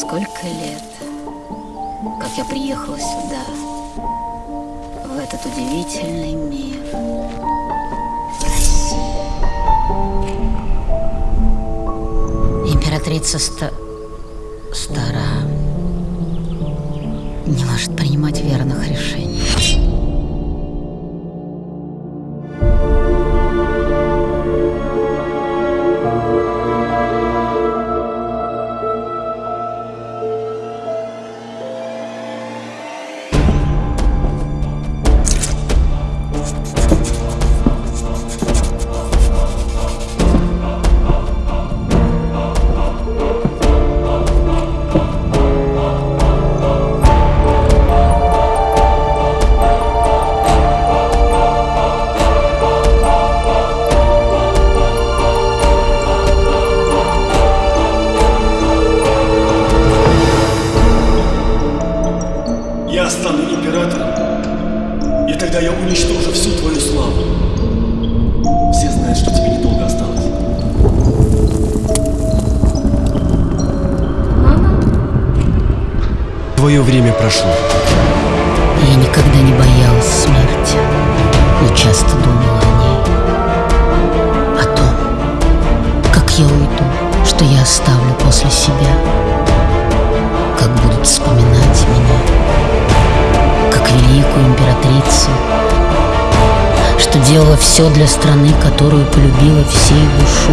Сколько лет, как я приехала сюда, в этот удивительный мир. Императрица ста... стара, не принимать тогда я уничтожу всю твою славу. Все знают, что тебе недолго осталось. Твое время прошло. Я никогда не боялась смерти, но часто думала о ней. О том, как я уйду, что я оставлю после себя, великую императрицу, что делала все для страны, которую полюбила всей душой